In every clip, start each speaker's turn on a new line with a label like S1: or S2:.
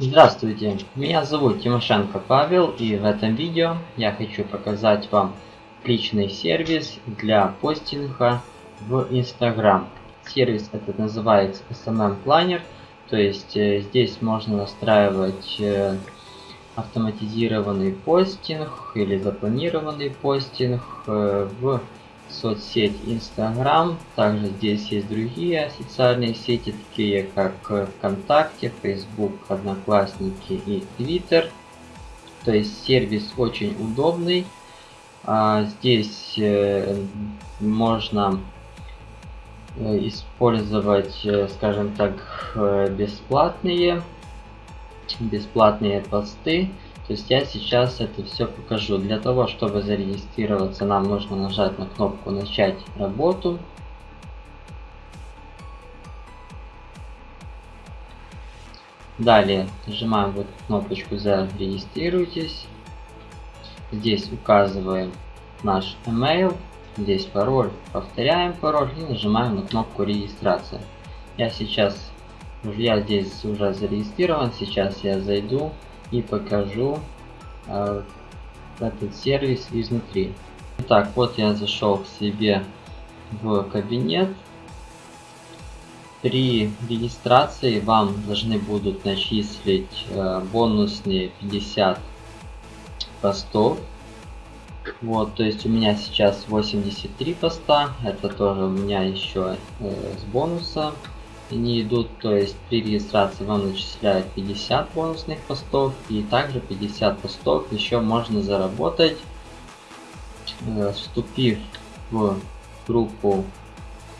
S1: Здравствуйте, меня зовут Тимошенко Павел и в этом видео я хочу показать вам личный сервис для постинга в Instagram. Сервис этот называется SMM Planner, то есть э, здесь можно настраивать э, автоматизированный постинг или запланированный постинг э, в соцсеть Instagram. Также здесь есть другие социальные сети, такие как ВКонтакте, Facebook, Одноклассники и Twitter. То есть сервис очень удобный. А здесь э, можно э, использовать, э, скажем так, бесплатные бесплатные посты то есть я сейчас это все покажу. Для того, чтобы зарегистрироваться, нам нужно нажать на кнопку «Начать работу». Далее нажимаем вот кнопочку «Зарегистрируйтесь». Здесь указываем наш email, здесь пароль, повторяем пароль и нажимаем на кнопку «Регистрация». Я сейчас, я здесь уже зарегистрирован, сейчас я зайду и покажу э, этот сервис изнутри. Так, вот я зашел к себе в кабинет. При регистрации вам должны будут начислить э, бонусные 50 постов. Вот, то есть у меня сейчас 83 поста, это тоже у меня еще э, с бонуса они идут, то есть при регистрации вам начисляют 50 бонусных постов и также 50 постов еще можно заработать, э, вступив в группу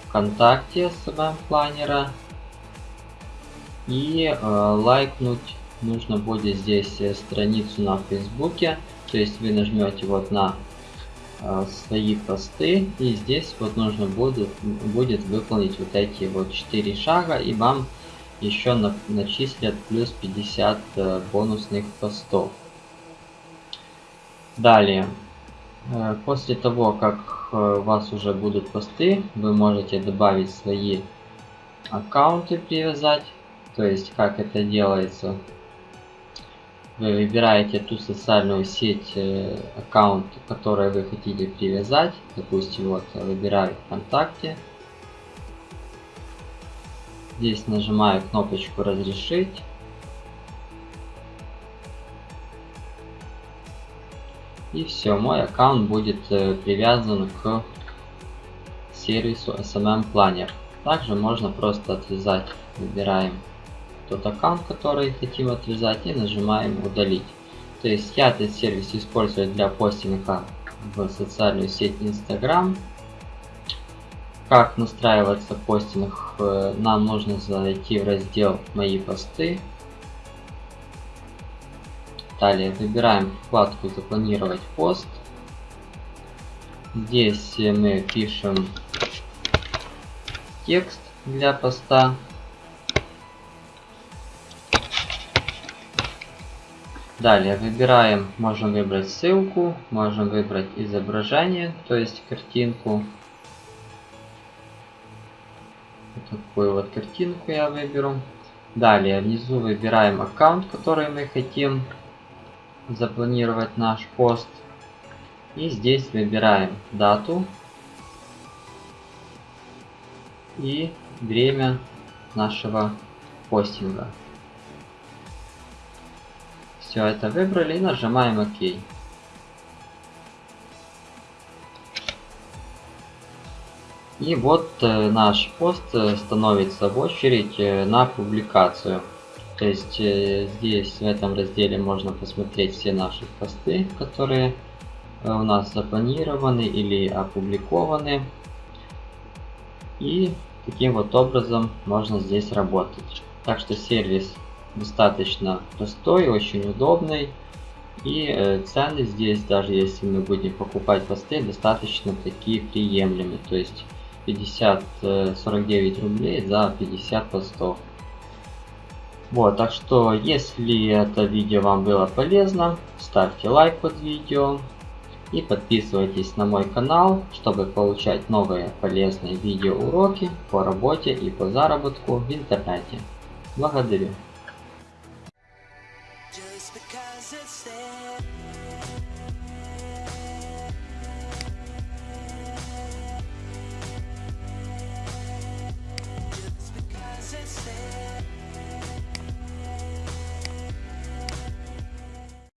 S1: ВКонтакте с планера и э, лайкнуть нужно будет здесь э, страницу на Фейсбуке, то есть вы нажмете вот на а, свои посты и здесь вот нужно будет, будет выполнить вот эти вот 4 шага и вам еще на, начислят плюс 50 э, бонусных постов. Далее, э, после того как э, у вас уже будут посты, вы можете добавить свои аккаунты привязать, то есть как это делается вы выбираете ту социальную сеть, э, аккаунт, который вы хотите привязать. Допустим, вот выбираю ВКонтакте. Здесь нажимаю кнопочку «Разрешить». И все, мой аккаунт будет э, привязан к сервису SMM Planner. Также можно просто отвязать. Выбираем тот аккаунт, который хотим отвязать и нажимаем удалить. То есть я этот сервис использую для постинга в социальную сеть Instagram. Как настраивается постинг, э, нам нужно зайти в раздел «Мои посты». Далее выбираем вкладку «Запланировать пост». Здесь мы пишем текст для поста. Далее выбираем, можем выбрать ссылку, можем выбрать изображение, то есть картинку. Вот такую вот картинку я выберу. Далее внизу выбираем аккаунт, который мы хотим запланировать наш пост. И здесь выбираем дату и время нашего постинга. Все это выбрали и нажимаем ОК. И вот э, наш пост э, становится в очередь э, на публикацию. То есть здесь в этом разделе можно посмотреть все наши посты, которые у нас запланированы или опубликованы. И таким вот образом можно здесь работать. Так что сервис достаточно простой, очень удобный. И э, цены здесь, даже если мы будем покупать посты, достаточно такие приемлемые. То есть 50, 49 э, рублей за 50 постов. Вот, так что, если это видео вам было полезно, ставьте лайк под видео и подписывайтесь на мой канал, чтобы получать новые полезные видеоуроки по работе и по заработку в интернете. Благодарю.
S2: Say